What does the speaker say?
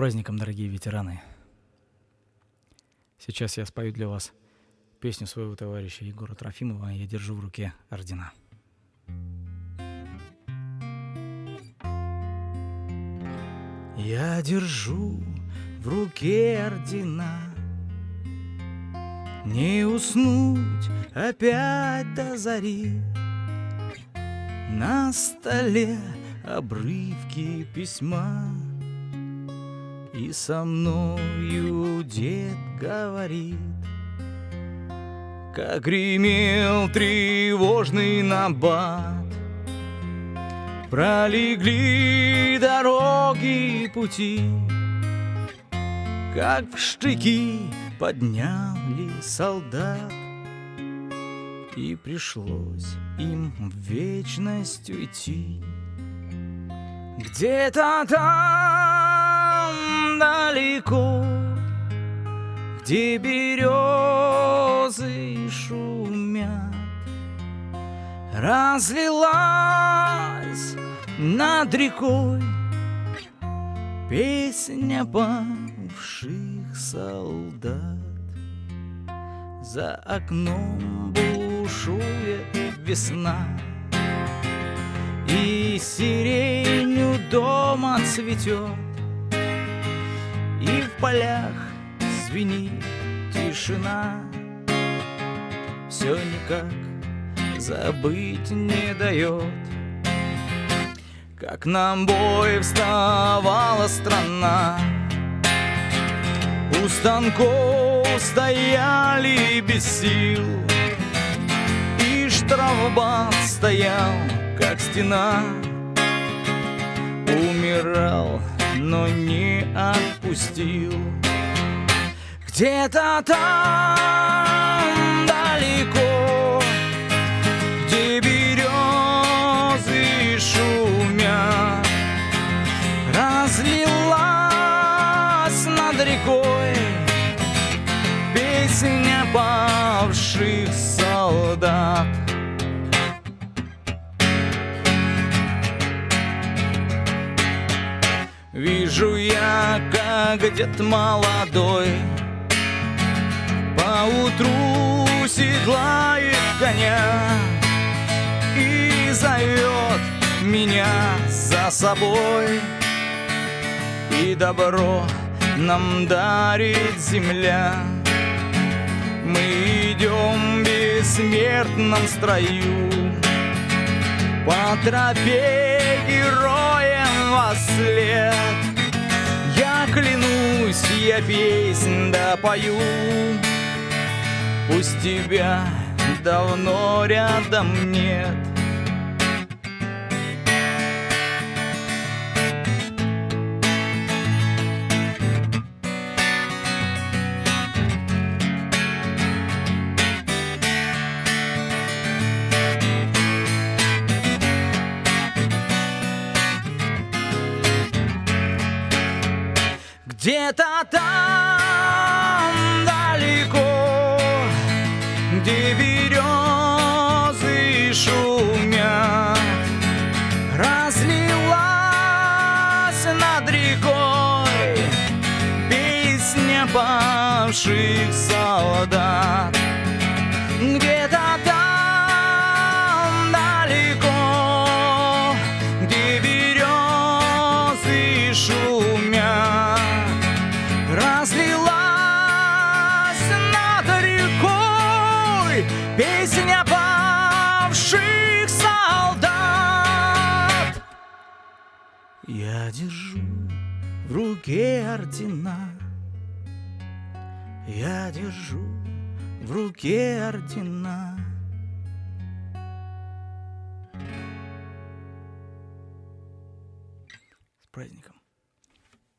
праздником, дорогие ветераны! Сейчас я спою для вас песню своего товарища Егора Трофимова «Я держу в руке ордена». Я держу в руке ордена Не уснуть опять до зари На столе обрывки письма И со мною дед говорит. Как гремел тревожный набат Пролегли дороги и пути Как в штыки подняли солдат. И пришлось им в вечность уйти. Где-то там далеко Где березы шумят. Разлилась над рекой Песня павших солдат. За окном бушует весна И сирень у дома цветет полях звенит тишина. Все никак забыть не дает Как нам бой вставала страна. У станков стояли без сил. И штрафбат стоял, как стена. Умирал, но не отпустил. Где-то там далеко Где березы шумят Разлилась над рекой Песня павших солдат Вижу я, как дед молодой Поутру седлает коня И зовет меня за собой. И добро нам дарит земля. Мы идем в бессмертном строю. По тропе героям я песнь допою Пусть тебя давно рядом нет Где-то там далеко, где березы шумят, разлилась над рекой песня павших солдат. Где-то песня павших солдат. Я держу в руке ордена, я держу в руке ордена. С праздником!